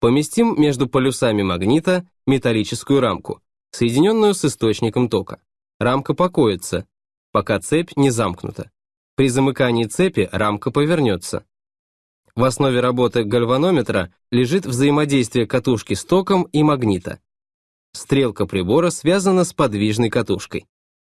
Поместим между полюсами магнита металлическую рамку, соединенную с источником тока. Рамка покоится, пока цепь не замкнута. При замыкании цепи рамка повернется. В основе работы гальванометра лежит взаимодействие катушки с током и магнита. Стрелка прибора связана с подвижной катушкой.